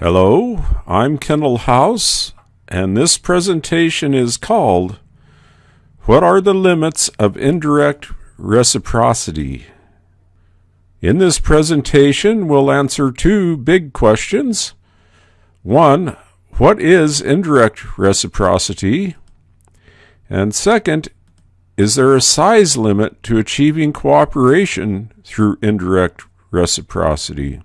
Hello, I'm Kendall House, and this presentation is called What are the Limits of Indirect Reciprocity? In this presentation, we'll answer two big questions. One, what is indirect reciprocity? And second, is there a size limit to achieving cooperation through indirect reciprocity?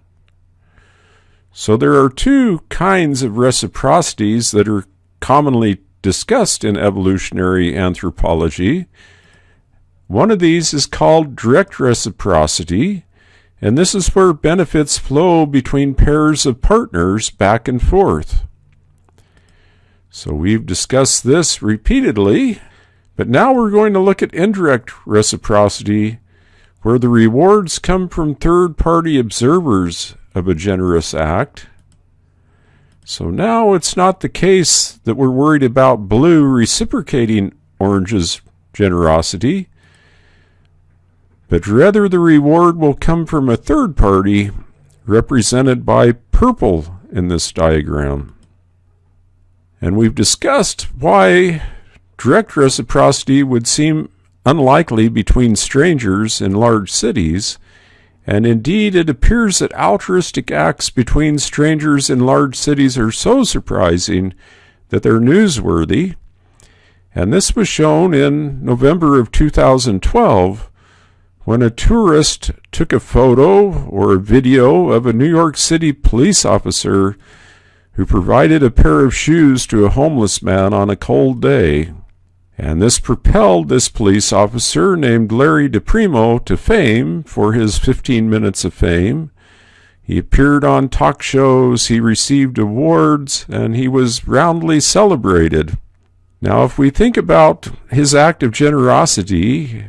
So there are two kinds of reciprocities that are commonly discussed in evolutionary anthropology. One of these is called direct reciprocity, and this is where benefits flow between pairs of partners back and forth. So we've discussed this repeatedly, but now we're going to look at indirect reciprocity, where the rewards come from third party observers of a generous act. So now it's not the case that we're worried about blue reciprocating orange's generosity, but rather the reward will come from a third party represented by purple in this diagram. And we've discussed why direct reciprocity would seem unlikely between strangers in large cities, and indeed, it appears that altruistic acts between strangers in large cities are so surprising that they're newsworthy. And this was shown in November of 2012 when a tourist took a photo or a video of a New York City police officer who provided a pair of shoes to a homeless man on a cold day. And this propelled this police officer named Larry DePrimo to fame for his 15 minutes of fame. He appeared on talk shows, he received awards, and he was roundly celebrated. Now, if we think about his act of generosity,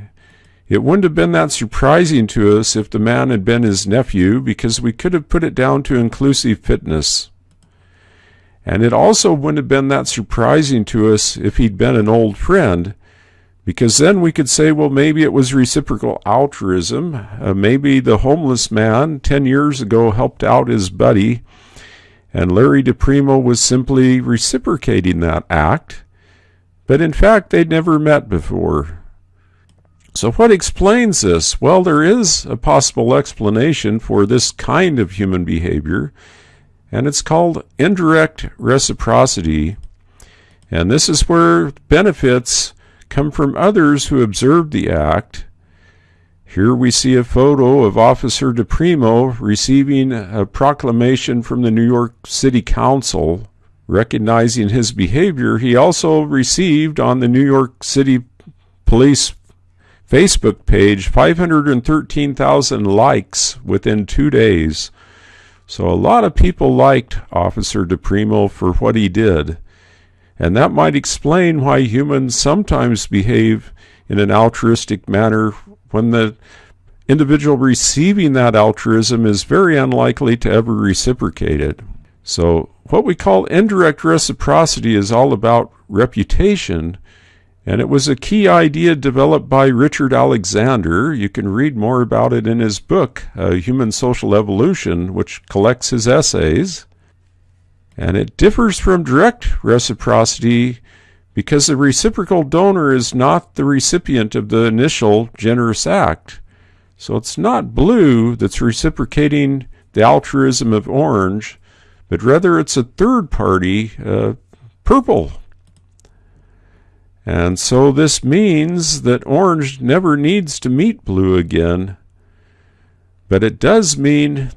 it wouldn't have been that surprising to us if the man had been his nephew, because we could have put it down to inclusive fitness. And it also wouldn't have been that surprising to us if he'd been an old friend, because then we could say, well, maybe it was reciprocal altruism. Uh, maybe the homeless man 10 years ago helped out his buddy, and Larry DePrimo was simply reciprocating that act. But in fact, they'd never met before. So, what explains this? Well, there is a possible explanation for this kind of human behavior and it's called indirect reciprocity. And this is where benefits come from others who observed the act. Here we see a photo of Officer DePrimo receiving a proclamation from the New York City Council recognizing his behavior. He also received on the New York City Police Facebook page 513,000 likes within two days. So a lot of people liked Officer DePrimo for what he did. And that might explain why humans sometimes behave in an altruistic manner when the individual receiving that altruism is very unlikely to ever reciprocate it. So, what we call indirect reciprocity is all about reputation and it was a key idea developed by Richard Alexander. You can read more about it in his book, uh, Human Social Evolution, which collects his essays. And it differs from direct reciprocity because the reciprocal donor is not the recipient of the initial generous act. So it's not blue that's reciprocating the altruism of orange, but rather it's a third party, uh, purple, and so this means that orange never needs to meet blue again. But it does mean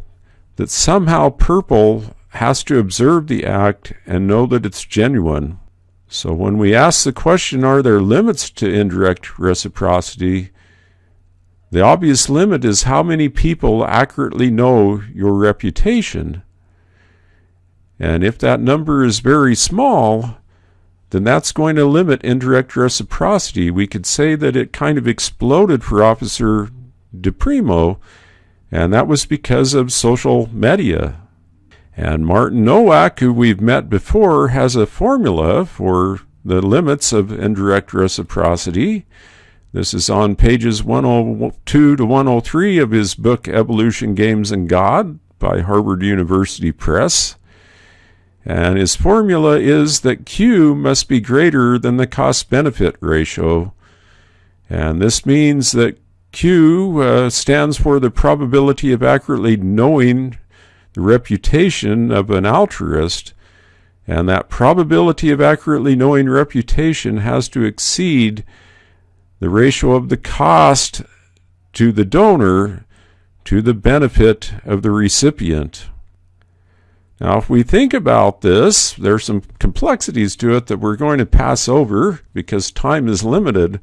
that somehow purple has to observe the act and know that it's genuine. So when we ask the question, are there limits to indirect reciprocity? The obvious limit is how many people accurately know your reputation. And if that number is very small, then that's going to limit indirect reciprocity. We could say that it kind of exploded for Officer DePrimo, and that was because of social media. And Martin Nowak, who we've met before, has a formula for the limits of indirect reciprocity. This is on pages 102 to 103 of his book Evolution, Games, and God by Harvard University Press. And his formula is that Q must be greater than the cost benefit ratio. And this means that Q uh, stands for the probability of accurately knowing the reputation of an altruist. And that probability of accurately knowing reputation has to exceed the ratio of the cost to the donor to the benefit of the recipient. Now, if we think about this, there's some complexities to it that we're going to pass over because time is limited.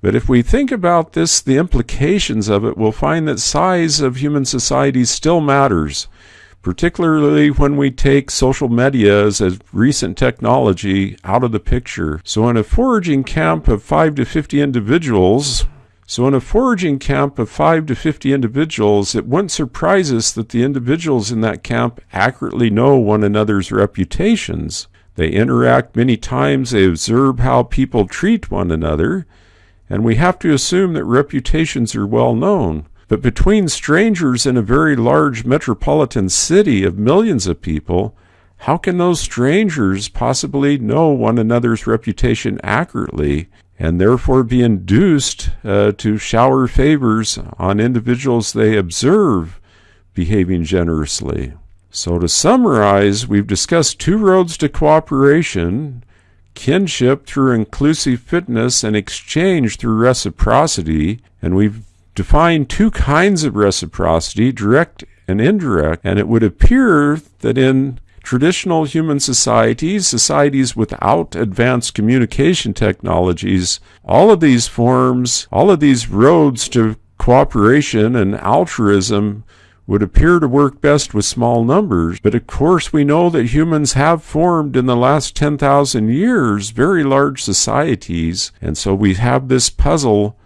But if we think about this, the implications of it, we'll find that size of human society still matters, particularly when we take social media as a recent technology out of the picture. So in a foraging camp of 5 to 50 individuals, so in a foraging camp of 5 to 50 individuals, it wouldn't surprise us that the individuals in that camp accurately know one another's reputations. They interact many times, they observe how people treat one another, and we have to assume that reputations are well known. But between strangers in a very large metropolitan city of millions of people, how can those strangers possibly know one another's reputation accurately and therefore be induced uh, to shower favors on individuals they observe behaving generously. So, to summarize, we've discussed two roads to cooperation kinship through inclusive fitness and exchange through reciprocity. And we've defined two kinds of reciprocity direct and indirect. And it would appear that in traditional human societies, societies without advanced communication technologies, all of these forms, all of these roads to cooperation and altruism would appear to work best with small numbers. But of course, we know that humans have formed in the last 10,000 years very large societies. And so we have this puzzle.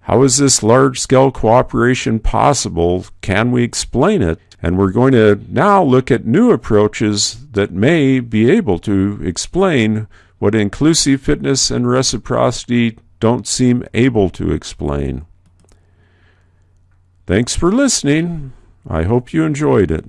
How is this large scale cooperation possible? Can we explain it? And we're going to now look at new approaches that may be able to explain what inclusive fitness and reciprocity don't seem able to explain. Thanks for listening. I hope you enjoyed it.